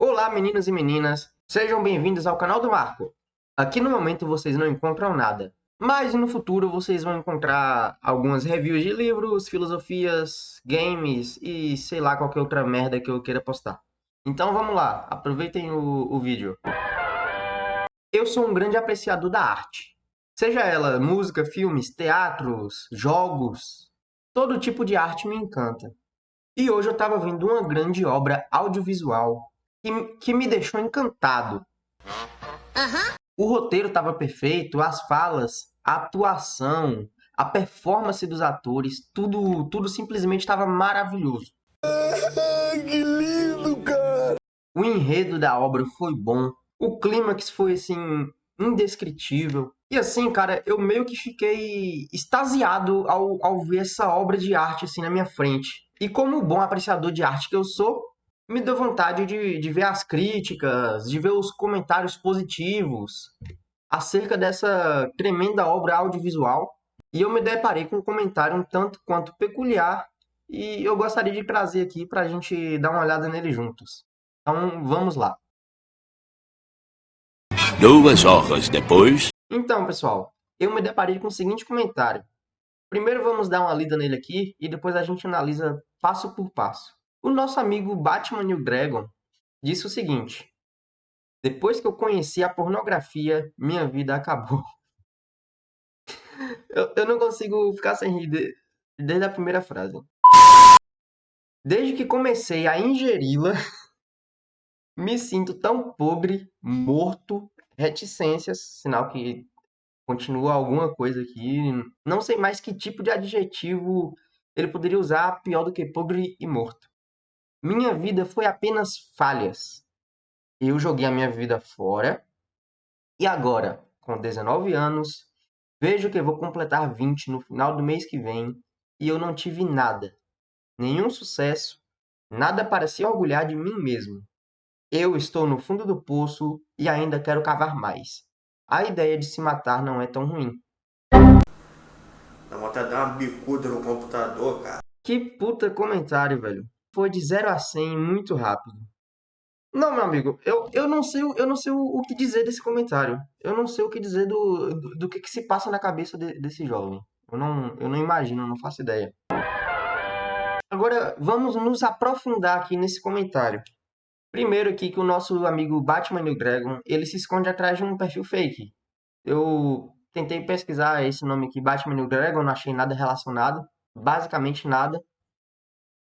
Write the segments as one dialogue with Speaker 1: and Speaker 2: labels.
Speaker 1: Olá, meninos e meninas, sejam bem-vindos ao canal do Marco. Aqui no momento vocês não encontram nada, mas no futuro vocês vão encontrar algumas reviews de livros, filosofias, games e sei lá qualquer outra merda que eu queira postar. Então vamos lá, aproveitem o, o vídeo. Eu sou um grande apreciador da arte. Seja ela música, filmes, teatros, jogos, todo tipo de arte me encanta. E hoje eu estava vendo uma grande obra audiovisual que, que me deixou encantado.
Speaker 2: Aham.
Speaker 1: O roteiro estava perfeito, as falas, a atuação, a performance dos atores, tudo, tudo simplesmente estava maravilhoso.
Speaker 3: que lindo, cara!
Speaker 1: O enredo da obra foi bom, o clímax foi assim indescritível. E assim, cara, eu meio que fiquei extasiado ao, ao ver essa obra de arte assim na minha frente. E como bom apreciador de arte que eu sou, me deu vontade de, de ver as críticas, de ver os comentários positivos acerca dessa tremenda obra audiovisual. E eu me deparei com um comentário um tanto quanto peculiar e eu gostaria de trazer aqui para a gente dar uma olhada nele juntos. Então vamos lá.
Speaker 4: Duas horas depois.
Speaker 1: Então, pessoal, eu me deparei com o seguinte comentário. Primeiro vamos dar uma lida nele aqui e depois a gente analisa passo por passo. O nosso amigo Batman New Dragon disse o seguinte: Depois que eu conheci a pornografia, minha vida acabou. eu, eu não consigo ficar sem rir de, desde a primeira frase. Desde que comecei a ingeri-la, me sinto tão pobre, morto, reticências, sinal que continua alguma coisa aqui. Não sei mais que tipo de adjetivo ele poderia usar pior do que pobre e morto. Minha vida foi apenas falhas. Eu joguei a minha vida fora e agora, com 19 anos, vejo que vou completar 20 no final do mês que vem e eu não tive nada. Nenhum sucesso, nada para se orgulhar de mim mesmo. Eu estou no fundo do poço e ainda quero cavar mais. A ideia de se matar não é tão ruim.
Speaker 3: Dá vontade de dar uma bicuda no computador, cara.
Speaker 1: Que puta comentário, velho. Foi de 0 a 100 muito rápido. Não, meu amigo, eu, eu não sei, eu não sei o, o que dizer desse comentário. Eu não sei o que dizer do, do, do que, que se passa na cabeça de- desse jovem. Eu não, eu não imagino, eu não faço ideia. Agora, vamos nos aprofundar aqui nesse comentário. Primeiro aqui que o nosso amigo Batman New Dragon, ele se esconde atrás de um perfil fake. Eu tentei pesquisar esse nome aqui, Batman New Dragon, não achei nada relacionado, basicamente nada.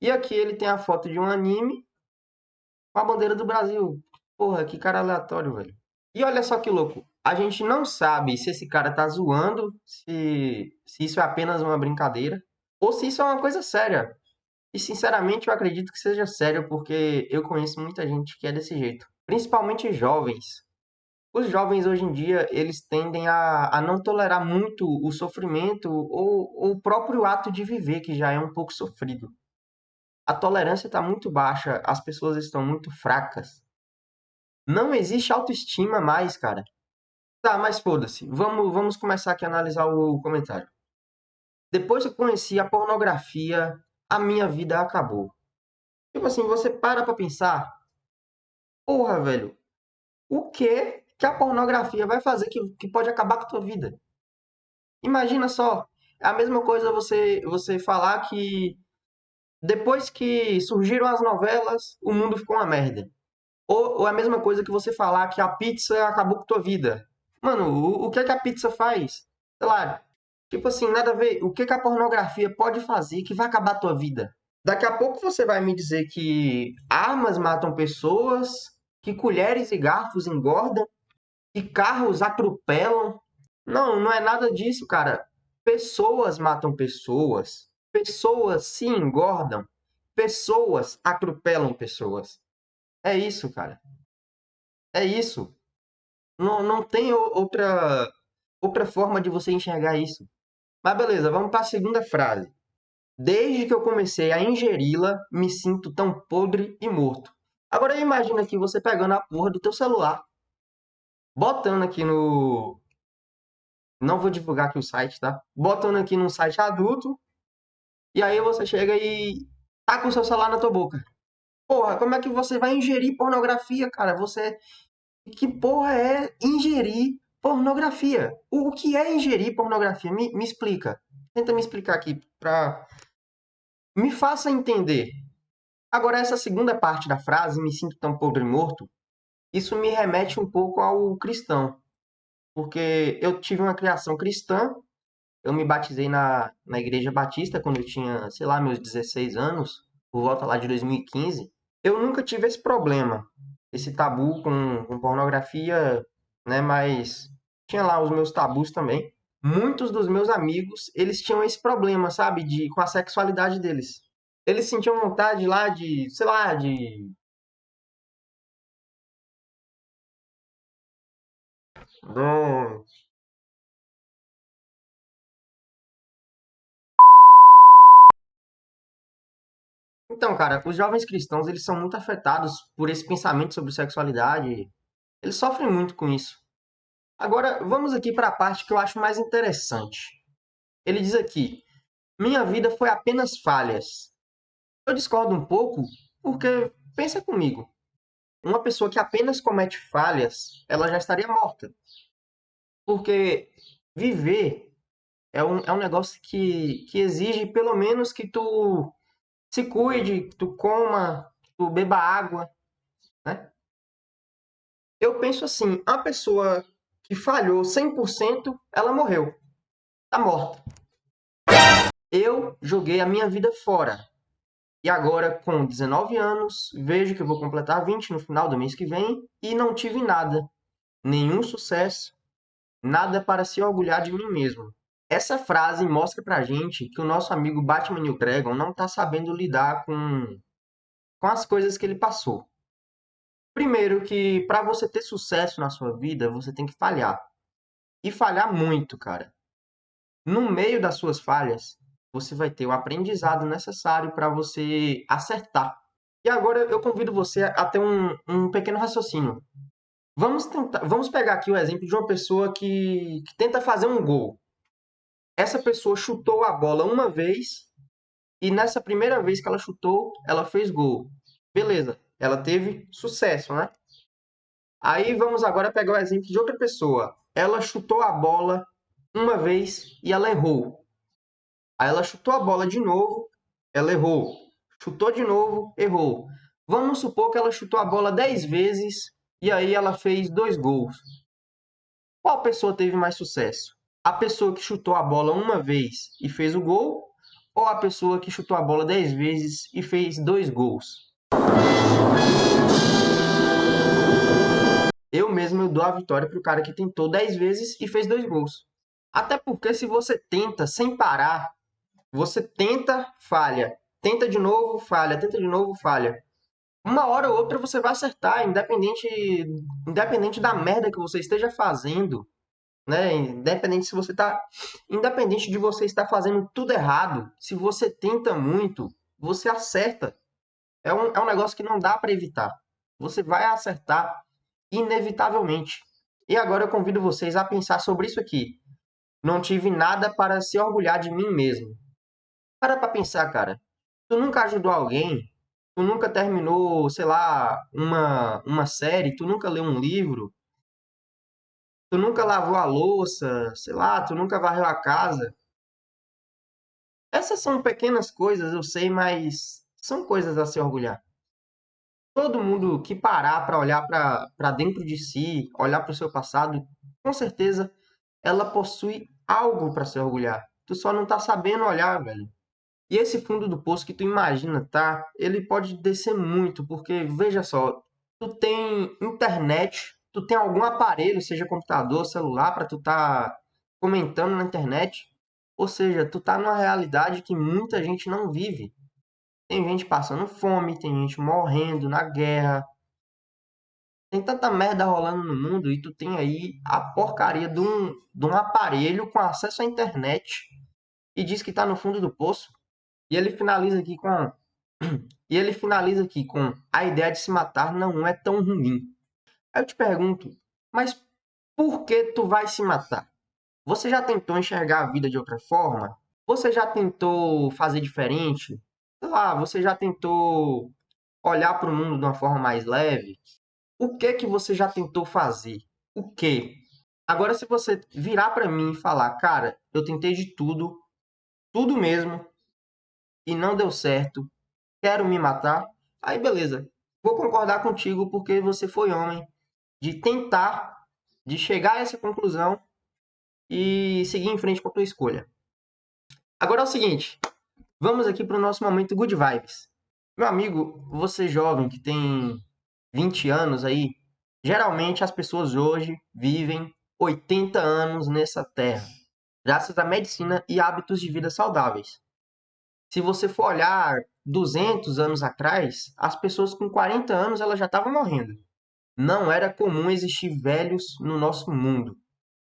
Speaker 1: E aqui ele tem a foto de um anime com a bandeira do Brasil. Porra, que cara aleatório, velho. E olha só que louco. A gente não sabe se esse cara tá zoando, se, se isso é apenas uma brincadeira, ou se isso é uma coisa séria. E sinceramente eu acredito que seja sério, porque eu conheço muita gente que é desse jeito. Principalmente jovens. Os jovens hoje em dia, eles tendem a, a não tolerar muito o sofrimento ou, ou o próprio ato de viver, que já é um pouco sofrido. A tolerância está muito baixa, as pessoas estão muito fracas. Não existe autoestima mais, cara. Tá, mas foda-se. Vamos, vamos começar aqui a analisar o comentário. Depois que conheci a pornografia, a minha vida acabou. Tipo assim, você para pra pensar. Porra, velho. O que que a pornografia vai fazer que, que pode acabar com a tua vida? Imagina só. É a mesma coisa você, você falar que depois que surgiram as novelas, o mundo ficou uma merda. Ou, ou a mesma coisa que você falar que a pizza acabou com tua vida. Mano, o, o que é que a pizza faz? Sei lá, tipo assim, nada a ver. O que que a pornografia pode fazer que vai acabar a tua vida? Daqui a pouco você vai me dizer que armas matam pessoas, que colheres e garfos engordam, que carros atropelam. Não, não é nada disso, cara. Pessoas matam pessoas. Pessoas se engordam. Pessoas atropelam pessoas. É isso, cara. É isso. Não, não tem outra, outra forma de você enxergar isso. Mas beleza, vamos para a segunda frase. Desde que eu comecei a ingeri-la, me sinto tão podre e morto. Agora imagina aqui você pegando a porra do teu celular, botando aqui no... Não vou divulgar aqui o site, tá? Botando aqui num site adulto, e aí você chega e tá com o seu celular na tua boca. Porra, como é que você vai ingerir pornografia, cara? Você. Que porra é ingerir pornografia? O, que é ingerir pornografia? Me, me explica. Tenta me explicar aqui pra. Me faça entender. Agora, essa segunda parte da frase, me sinto tão podre morto, isso me remete um pouco ao cristão. Porque eu tive uma criação cristã, eu me batizei na, na Igreja Batista quando eu tinha, sei lá, meus 16 anos, por volta lá de 2015. Eu nunca tive esse problema, esse tabu com, com pornografia, né? Mas tinha lá os meus tabus também. Muitos dos meus amigos, eles tinham esse problema, sabe? De, com a sexualidade deles. Eles sentiam vontade lá de, sei lá, de Não. Então, cara, os jovens cristãos, eles são muito afetados por esse pensamento sobre sexualidade. Eles sofrem muito com isso. Agora, vamos aqui para a parte que eu acho mais interessante. Ele diz aqui: Minha vida foi apenas falhas. Eu discordo um pouco, porque pensa comigo. Uma pessoa que apenas comete falhas, ela já estaria morta. Porque viver é um, é um negócio que, que exige pelo menos que tu se cuide, tu coma, tu beba água, né? Eu penso assim, a pessoa que falhou 100%, ela morreu. Tá morta. Eu joguei a minha vida fora. E agora, com 19 anos, vejo que vou completar 20 no final do mês que vem e não tive nada. Nenhum sucesso, nada para se orgulhar de mim mesmo. Essa frase mostra pra gente que o nosso amigo Batman New não tá sabendo lidar com, com as coisas que ele passou. Primeiro que para você ter sucesso na sua vida, você tem que falhar. E falhar muito, cara. No meio das suas falhas, você vai ter o aprendizado necessário para você acertar. E agora eu convido você a ter um, um pequeno raciocínio. Vamos tentar, vamos pegar aqui o exemplo de uma pessoa que, que tenta fazer um gol. Essa pessoa chutou a bola uma vez e nessa primeira vez que ela chutou, ela fez gol. Beleza, ela teve sucesso, né? Aí vamos agora pegar o exemplo de outra pessoa. Ela chutou a bola uma vez e ela errou. Aí ela chutou a bola de novo, ela errou. Chutou de novo, errou. Vamos supor que ela chutou a bola 10 vezes e aí ela fez dois gols. Qual pessoa teve mais sucesso? A pessoa que chutou a bola uma vez e fez o gol ou a pessoa que chutou a bola 10 vezes e fez dois gols? Eu mesmo eu dou a vitória para o cara que tentou 10 vezes e fez dois gols. Até porque se você tenta sem parar, você tenta, falha. Tenta de novo, falha. Tenta de novo, falha. Uma hora ou outra você vai acertar, independente, independente da merda que você esteja fazendo, né? Independente se você tá, independente de você estar fazendo tudo errado, se você tenta muito, você acerta. É um, é um negócio que não dá para evitar. Você vai acertar inevitavelmente. E agora eu convido vocês a pensar sobre isso aqui. Não tive nada para se orgulhar de mim mesmo. Para pra pensar, cara. Tu nunca ajudou alguém, tu nunca terminou, sei lá, uma, uma série, tu nunca leu um livro, tu nunca lavou a louça, sei lá, tu nunca varreu a casa. Essas são pequenas coisas, eu sei, mas são coisas a se orgulhar. Todo mundo que parar para olhar para dentro de si, olhar para o seu passado, com certeza ela possui algo para se orgulhar. Tu só não tá sabendo olhar, velho. E esse fundo do poço que tu imagina, tá? Ele pode descer muito, porque veja só, tu tem internet, tu tem algum aparelho, seja computador, celular, para tu tá comentando na internet. Ou seja, tu tá numa realidade que muita gente não vive. Tem gente passando fome, tem gente morrendo na guerra. Tem tanta merda rolando no mundo e tu tem aí a porcaria de um, de um aparelho com acesso à internet e diz que tá no fundo do poço. E ele finaliza aqui com e ele finaliza aqui com a ideia de se matar não é tão ruim. Aí eu te pergunto, mas por que tu vai se matar? Você já tentou enxergar a vida de outra forma? Você já tentou fazer diferente? Sei lá, você já tentou olhar para o mundo de uma forma mais leve, o que que você já tentou fazer? O quê? Agora, se você virar para mim e falar, cara, eu tentei de tudo, tudo mesmo, e não deu certo, quero me matar, aí beleza. Vou concordar contigo porque você foi homem de tentar, de chegar a essa conclusão e seguir em frente com a tua escolha. Agora é o seguinte, vamos aqui para o nosso momento good vibes. Meu amigo, você jovem que tem 20 anos aí, geralmente as pessoas hoje vivem 80 anos nessa terra, graças à medicina e hábitos de vida saudáveis. Se você for olhar 200 anos atrás, as pessoas com 40 anos elas já estavam morrendo. Não era comum existir velhos no nosso mundo.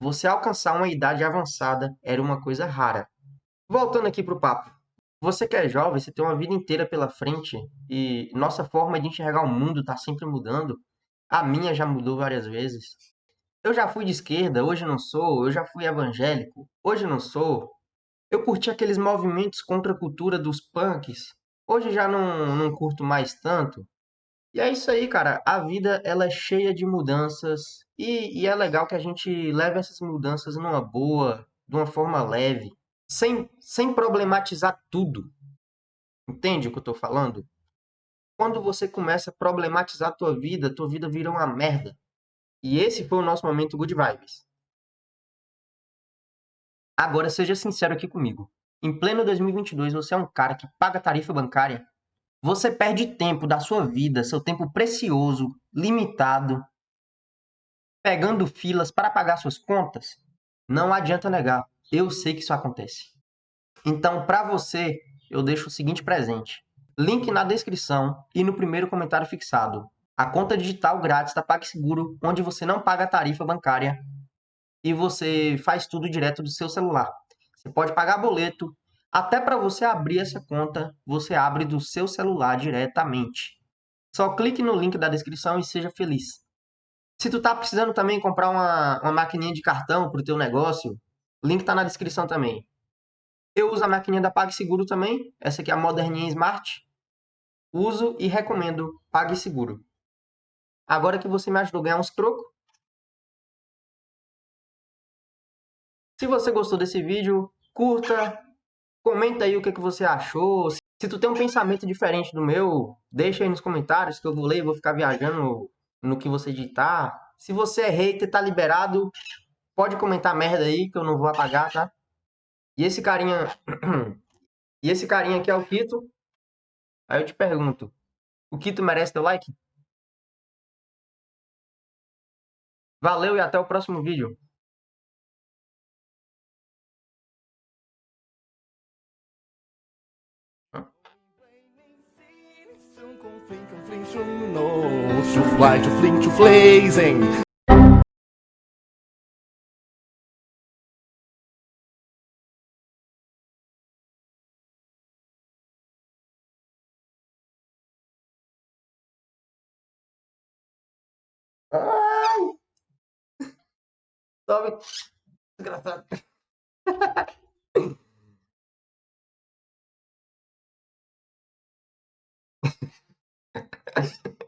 Speaker 1: Você alcançar uma idade avançada era uma coisa rara. Voltando aqui para o papo. Você que é jovem, você tem uma vida inteira pela frente e nossa forma de enxergar o mundo está sempre mudando. A minha já mudou várias vezes. Eu já fui de esquerda, hoje não sou. Eu já fui evangélico, hoje não sou. Eu curti aqueles movimentos contra a cultura dos punks, hoje já não, não curto mais tanto. E é isso aí, cara. A vida ela é cheia de mudanças e, e é legal que a gente leve essas mudanças numa boa, de uma forma leve, sem, sem problematizar tudo. Entende o que eu tô falando? Quando você começa a problematizar a tua vida, tua vida vira uma merda. E esse foi o nosso momento Good Vibes. Agora seja sincero aqui comigo. Em pleno 2022, você é um cara que paga tarifa bancária? Você perde tempo da sua vida, seu tempo precioso, limitado, pegando filas para pagar suas contas? Não adianta negar, eu sei que isso acontece. Então, para você, eu deixo o seguinte presente: link na descrição e no primeiro comentário fixado. A conta digital grátis da PagSeguro, onde você não paga tarifa bancária e você faz tudo direto do seu celular. Você pode pagar boleto, até para você abrir essa conta, você abre do seu celular diretamente. Só clique no link da descrição e seja feliz. Se tu tá precisando também comprar uma, uma maquininha de cartão para o teu negócio, o link tá na descrição também. Eu uso a maquininha da PagSeguro também. Essa aqui é a moderninha Smart. Uso e recomendo PagSeguro. Agora que você me ajudou a ganhar uns trocos. Se você gostou desse vídeo, curta, Comenta aí o que, que você achou. Se tu tem um pensamento diferente do meu, deixa aí nos comentários que eu vou ler e vou ficar viajando no que você digitar. Se você é hater, tá liberado. Pode comentar merda aí que eu não vou apagar, tá? E esse carinha... e esse carinha aqui é o Kito. Aí eu te pergunto. O Kito merece teu like? Valeu e até o próximo vídeo.
Speaker 5: To fly, to fling, to flazing.
Speaker 1: Ai!